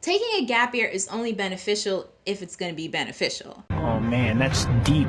taking a gap year is only beneficial if it's going to be beneficial. Oh man, that's deep.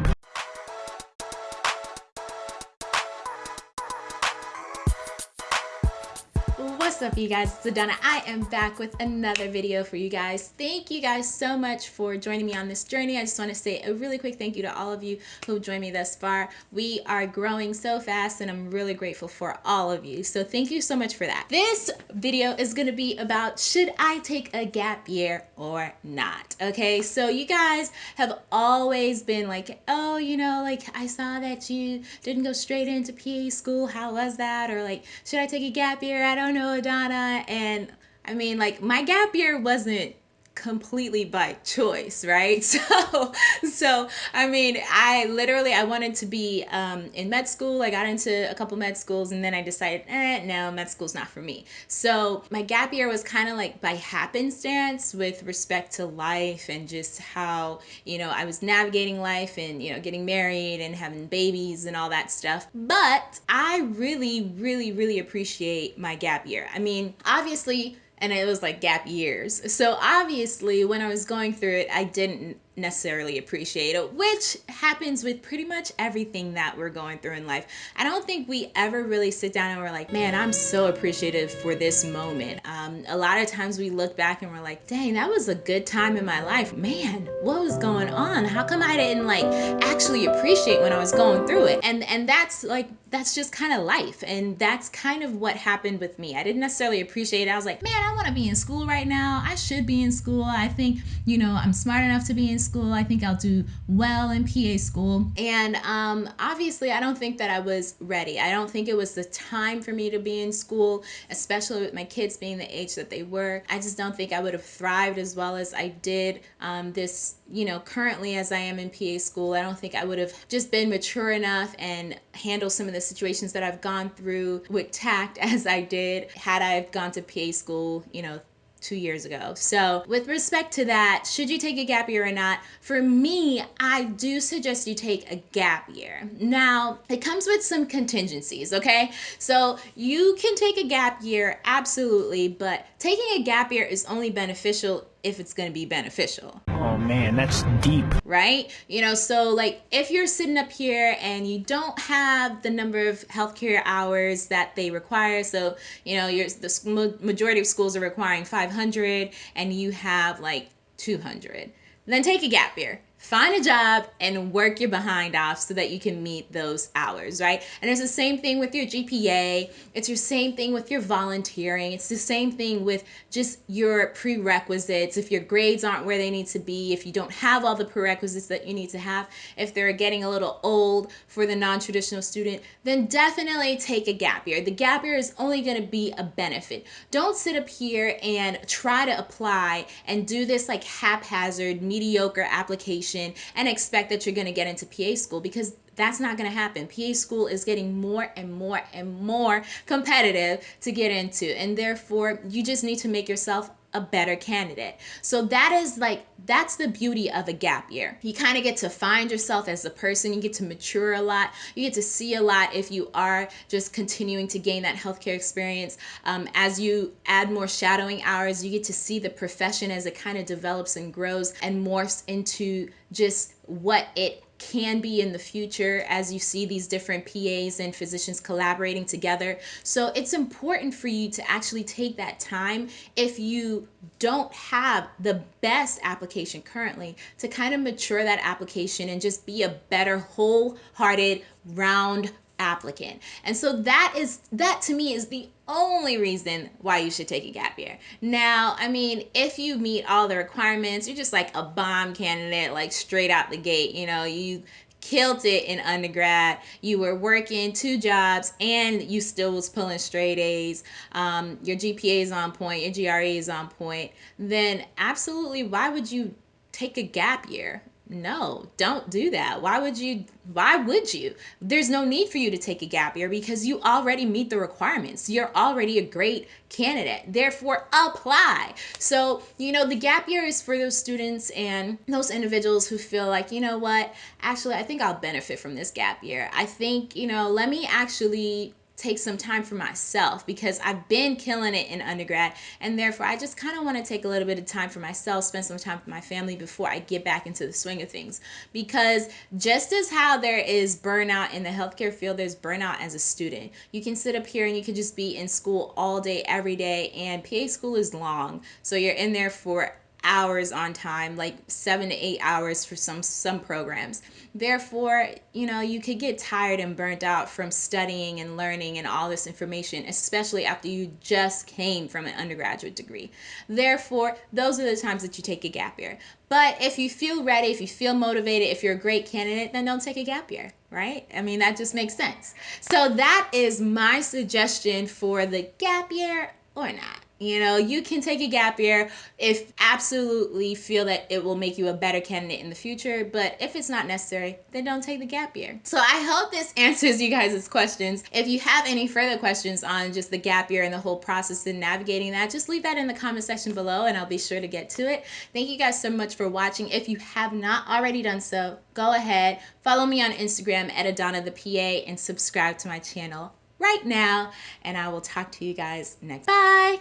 What's up you guys, it's Adana. I am back with another video for you guys. Thank you guys so much for joining me on this journey. I just want to say a really quick thank you to all of you who joined me thus far. We are growing so fast and I'm really grateful for all of you. So thank you so much for that. This video is going to be about should I take a gap year or not? Okay, so you guys have always been like, oh, you know, like I saw that you didn't go straight into PA school. How was that? Or like, should I take a gap year? I don't know, Donna. And I mean, like, my gap year wasn't completely by choice right? So so i mean i literally i wanted to be um, in med school. I got into a couple med schools and then i decided eh, no med school's not for me. So my gap year was kind of like by happenstance with respect to life and just how you know i was navigating life and you know getting married and having babies and all that stuff. But i really really really appreciate my gap year. I mean obviously and it was like gap years. So obviously, when I was going through it, I didn't necessarily appreciate it, which happens with pretty much everything that we're going through in life. I don't think we ever really sit down and we're like, man, I'm so appreciative for this moment. Um, a lot of times we look back and we're like, dang, that was a good time in my life. Man, what was going on? How come I didn't like actually appreciate when I was going through it? And and that's like that's just kind of life. And that's kind of what happened with me. I didn't necessarily appreciate it. I was like, man, I want to be in school right now. I should be in school. I think, you know, I'm smart enough to be in school. I think I'll do well in PA school. And um, obviously, I don't think that I was ready. I don't think it was the time for me to be in school, especially with my kids being the age that they were. I just don't think I would have thrived as well as I did um, this, you know, currently as I am in PA school. I don't think I would have just been mature enough and handle some of the situations that I've gone through with tact as I did had I gone to PA school, you know, two years ago. So, with respect to that, should you take a gap year or not? For me, I do suggest you take a gap year. Now, it comes with some contingencies, okay? So, you can take a gap year, absolutely, but taking a gap year is only beneficial if it's going to be beneficial. Man, that's deep. Right? You know, so like if you're sitting up here and you don't have the number of healthcare hours that they require, so you know, you're, the majority of schools are requiring 500 and you have like 200, then take a gap year find a job and work your behind off so that you can meet those hours, right? And it's the same thing with your GPA. It's your same thing with your volunteering. It's the same thing with just your prerequisites. If your grades aren't where they need to be, if you don't have all the prerequisites that you need to have, if they're getting a little old for the non-traditional student, then definitely take a gap year. The gap year is only going to be a benefit. Don't sit up here and try to apply and do this like haphazard, mediocre application and expect that you're going to get into PA school because that's not going to happen. PA school is getting more and more and more competitive to get into, and therefore, you just need to make yourself a better candidate. So that is like that's the beauty of a gap year. You kind of get to find yourself as a person, you get to mature a lot, you get to see a lot if you are just continuing to gain that healthcare experience. Um, as you add more shadowing hours, you get to see the profession as it kind of develops and grows and morphs into just what it can be in the future as you see these different PAs and physicians collaborating together. So it's important for you to actually take that time if you don't have the best application currently to kind of mature that application and just be a better wholehearted round applicant. And so that is that to me is the only reason why you should take a gap year. Now, I mean, if you meet all the requirements, you're just like a bomb candidate like straight out the gate, you know, you killed it in undergrad you were working two jobs and you still was pulling straight a's um, your gpa is on point your gre is on point then absolutely why would you take a gap year no don't do that. Why would you why would you? There's no need for you to take a gap year because you already meet the requirements. You're already a great candidate. Therefore apply. So you know the gap year is for those students and those individuals who feel like you know what? Actually i think i'll benefit from this gap year. I think you know let me actually take some time for myself because I've been killing it in undergrad and therefore I just kind of want to take a little bit of time for myself, spend some time with my family before I get back into the swing of things. Because just as how there is burnout in the healthcare field, there's burnout as a student. You can sit up here and you can just be in school all day, every day, and PA school is long. So you're in there for hours on time like seven to eight hours for some some programs. Therefore you know you could get tired and burnt out from studying and learning and all this information especially after you just came from an undergraduate degree. Therefore those are the times that you take a gap year. But if you feel ready if you feel motivated if you're a great candidate then don't take a gap year right? I mean that just makes sense. So that is my suggestion for the gap year or not you know, you can take a gap year if absolutely feel that it will make you a better candidate in the future, but if it's not necessary, then don't take the gap year. So I hope this answers you guys' questions. If you have any further questions on just the gap year and the whole process and navigating that, just leave that in the comment section below and I'll be sure to get to it. Thank you guys so much for watching. If you have not already done so, go ahead, follow me on Instagram at Adana the PA and subscribe to my channel right now. And I will talk to you guys next. Bye.